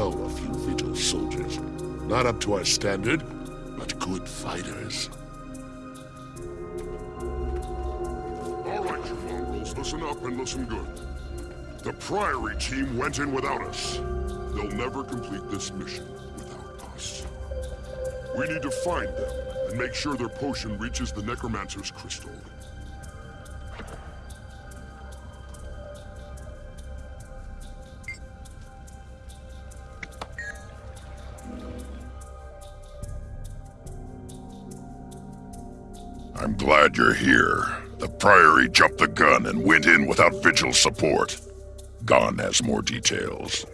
know a few Vigil soldiers. Not up to our standard, but good fighters. All right, you mongrels, listen up and listen good. The Priory team went in without us. They'll never complete this mission without us. We need to find them and make sure their potion reaches the Necromancer's crystal. I'm glad you're here. The Priory jumped the gun and went in without Vigil support. Gon has more details.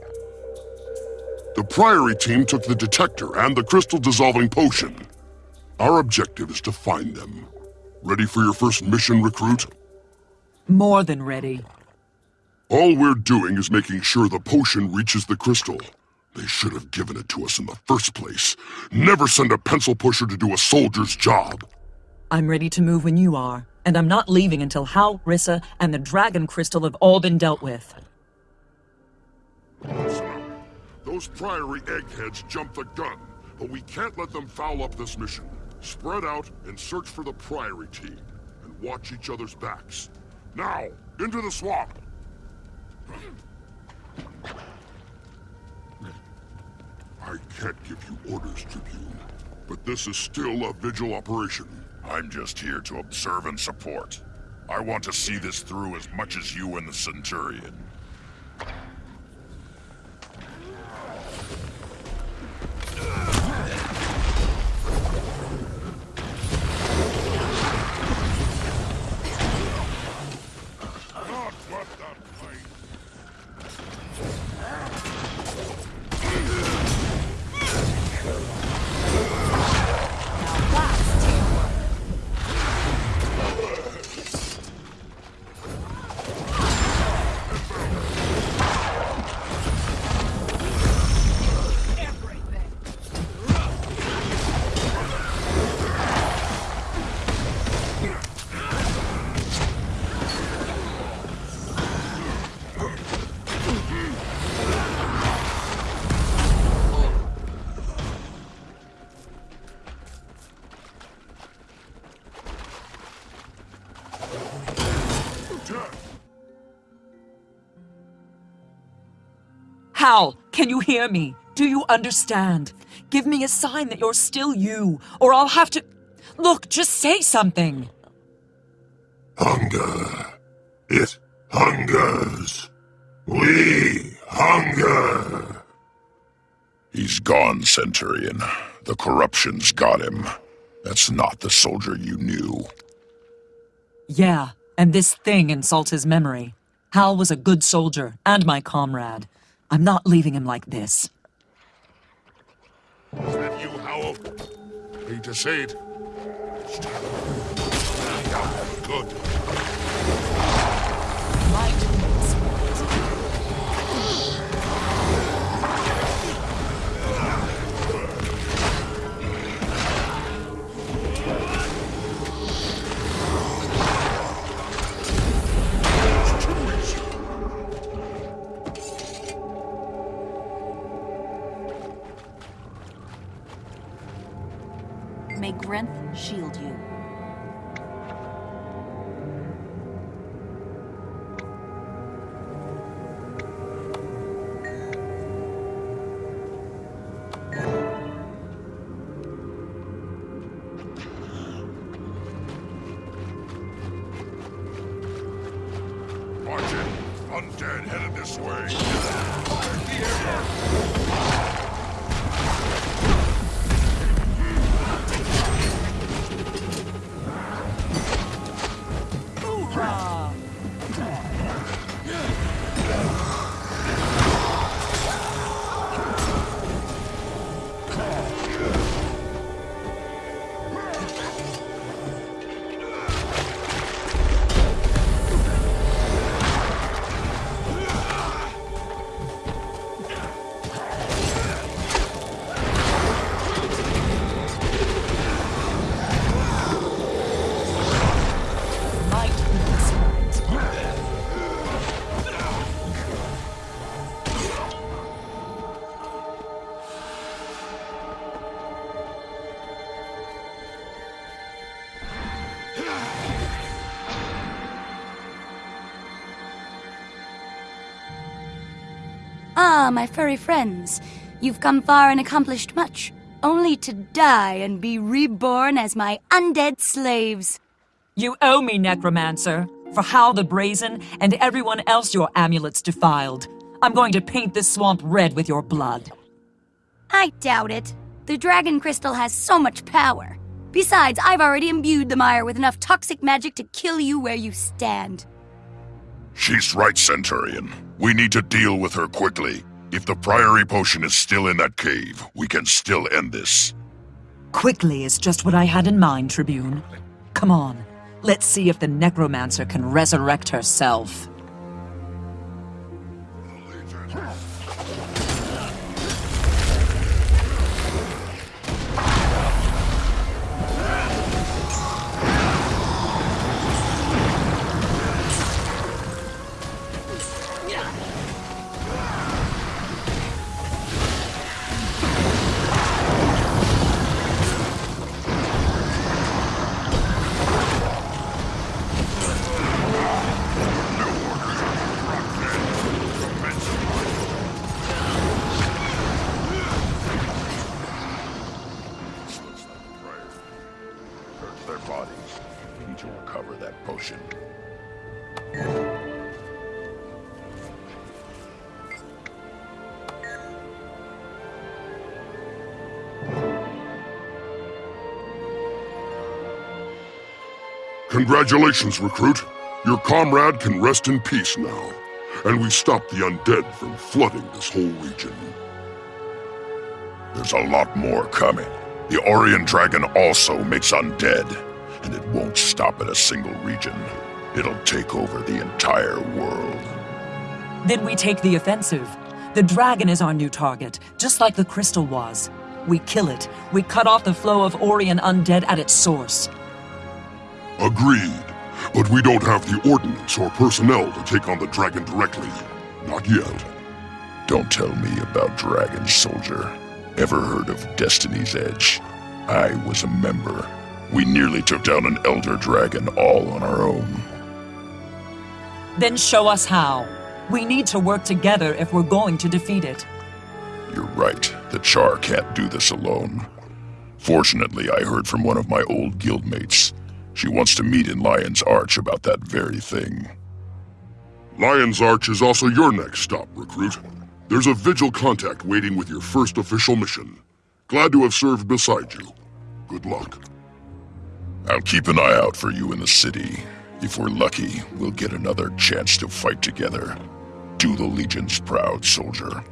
The Priory team took the detector and the crystal-dissolving potion. Our objective is to find them. Ready for your first mission, recruit? More than ready. All we're doing is making sure the potion reaches the crystal. They should have given it to us in the first place. Never send a pencil pusher to do a soldier's job. I'm ready to move when you are, and I'm not leaving until Hal, Rissa, and the Dragon Crystal have all been dealt with. Those Priory eggheads jumped the gun, but we can't let them foul up this mission. Spread out and search for the Priory team, and watch each other's backs. Now, into the swamp! I can't give you orders, Tribune, but this is still a vigil operation. I'm just here to observe and support. I want to see this through as much as you and the Centurion. Hal, can you hear me? Do you understand? Give me a sign that you're still you, or I'll have to... Look, just say something. Hunger. It hungers. We hunger. He's gone, Centurion. The corruption's got him. That's not the soldier you knew. Yeah, and this thing insults his memory. Hal was a good soldier, and my comrade. I'm not leaving him like this. Is that you, Howell? Hate to Watch it. Undead headed this way. Ah, my furry friends. You've come far and accomplished much, only to die and be reborn as my undead slaves. You owe me, Necromancer, for how the Brazen and everyone else your amulets defiled. I'm going to paint this swamp red with your blood. I doubt it. The dragon crystal has so much power. Besides, I've already imbued the mire with enough toxic magic to kill you where you stand. She's right, Centurion. We need to deal with her quickly. If the Priory potion is still in that cave, we can still end this. Quickly is just what I had in mind, Tribune. Come on, let's see if the Necromancer can resurrect herself. Their bodies. We need to recover that potion. Congratulations, recruit. Your comrade can rest in peace now. And we stopped the undead from flooding this whole region. There's a lot more coming. The Orrian Dragon also makes undead, and it won't stop at a single region. It'll take over the entire world. Then we take the offensive. The dragon is our new target, just like the crystal was. We kill it. We cut off the flow of Orrian undead at its source. Agreed. But we don't have the ordnance or personnel to take on the dragon directly. Not yet. Don't tell me about Dragon Soldier. Ever heard of Destiny's Edge? I was a member. We nearly took down an Elder Dragon all on our own. Then show us how. We need to work together if we're going to defeat it. You're right, the Charr can't do this alone. Fortunately, I heard from one of my old guildmates. She wants to meet in Lion's Arch about that very thing. Lion's Arch is also your next stop, recruit. There's a Vigil contact waiting with your first official mission. Glad to have served beside you. Good luck. I'll keep an eye out for you in the city. If we're lucky, we'll get another chance to fight together. Do the Legion's proud, soldier.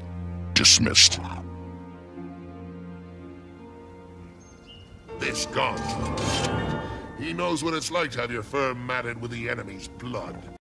Dismissed. This God's He knows what it's like to have your fur matted with the enemy's blood.